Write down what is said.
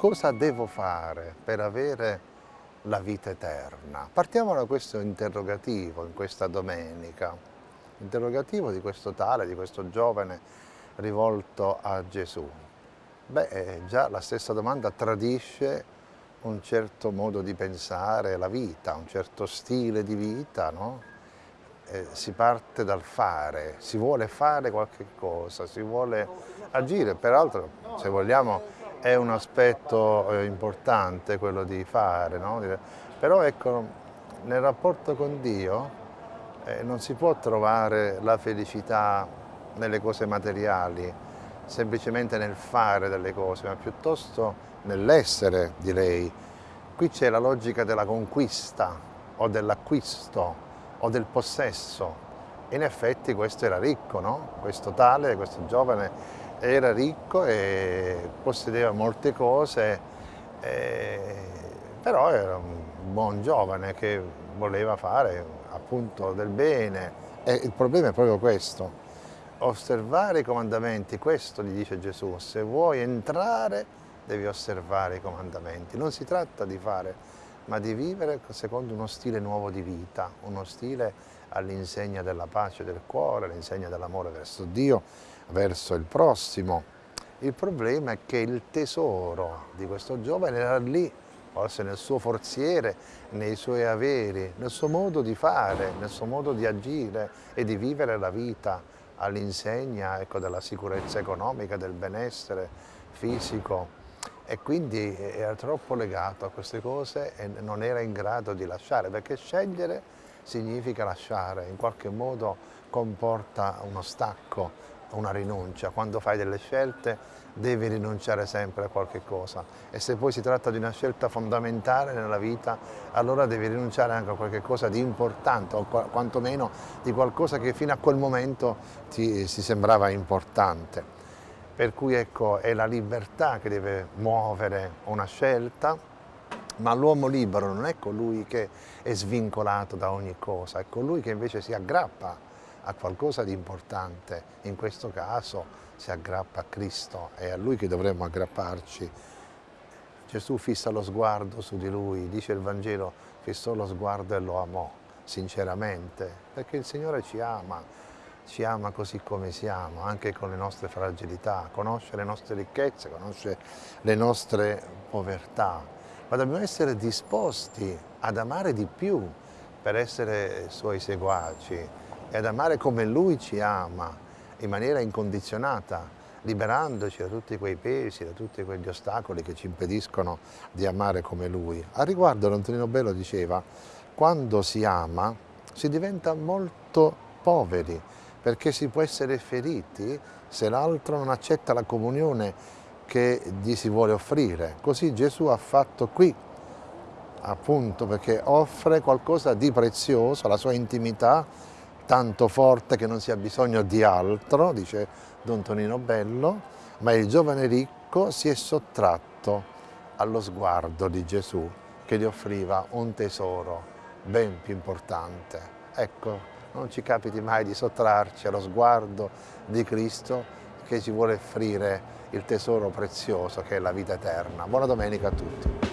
cosa devo fare per avere la vita eterna? Partiamo da questo interrogativo in questa domenica, interrogativo di questo tale, di questo giovane rivolto a Gesù. Beh, eh, già la stessa domanda tradisce un certo modo di pensare la vita, un certo stile di vita, no? eh, si parte dal fare, si vuole fare qualche cosa, si vuole agire, peraltro se vogliamo è un aspetto eh, importante quello di fare, no? però ecco, nel rapporto con Dio eh, non si può trovare la felicità nelle cose materiali, semplicemente nel fare delle cose, ma piuttosto nell'essere, direi. Qui c'è la logica della conquista o dell'acquisto o del possesso. In effetti questo era ricco, no? questo tale, questo giovane era ricco e possedeva molte cose, eh, però era un buon giovane che voleva fare appunto del bene. E il problema è proprio questo, osservare i comandamenti, questo gli dice Gesù, se vuoi entrare devi osservare i comandamenti, non si tratta di fare ma di vivere secondo uno stile nuovo di vita, uno stile all'insegna della pace del cuore, all'insegna dell'amore verso Dio, verso il prossimo. Il problema è che il tesoro di questo giovane era lì, forse nel suo forziere, nei suoi averi, nel suo modo di fare, nel suo modo di agire e di vivere la vita all'insegna ecco, della sicurezza economica, del benessere fisico, e quindi era troppo legato a queste cose e non era in grado di lasciare, perché scegliere significa lasciare, in qualche modo comporta uno stacco, una rinuncia. Quando fai delle scelte devi rinunciare sempre a qualche cosa e se poi si tratta di una scelta fondamentale nella vita, allora devi rinunciare anche a qualche cosa di importante o quantomeno di qualcosa che fino a quel momento ti si sembrava importante. Per cui ecco, è la libertà che deve muovere una scelta, ma l'uomo libero non è colui che è svincolato da ogni cosa, è colui che invece si aggrappa a qualcosa di importante, in questo caso si aggrappa a Cristo, è a Lui che dovremmo aggrapparci. Gesù fissa lo sguardo su di Lui, dice il Vangelo, fissò lo sguardo e lo amò sinceramente, perché il Signore ci ama, ci ama così come siamo, anche con le nostre fragilità, conosce le nostre ricchezze, conosce le nostre povertà, ma dobbiamo essere disposti ad amare di più per essere suoi seguaci e ad amare come lui ci ama, in maniera incondizionata, liberandoci da tutti quei pesi, da tutti quegli ostacoli che ci impediscono di amare come lui. A riguardo Antonino Bello diceva, quando si ama si diventa molto poveri, perché si può essere feriti se l'altro non accetta la comunione che gli si vuole offrire. Così Gesù ha fatto qui, appunto perché offre qualcosa di prezioso, la sua intimità, tanto forte che non si ha bisogno di altro, dice Don Tonino Bello, ma il giovane ricco si è sottratto allo sguardo di Gesù che gli offriva un tesoro ben più importante. Ecco, non ci capiti mai di sottrarci allo sguardo di Cristo che ci vuole offrire il tesoro prezioso che è la vita eterna. Buona domenica a tutti.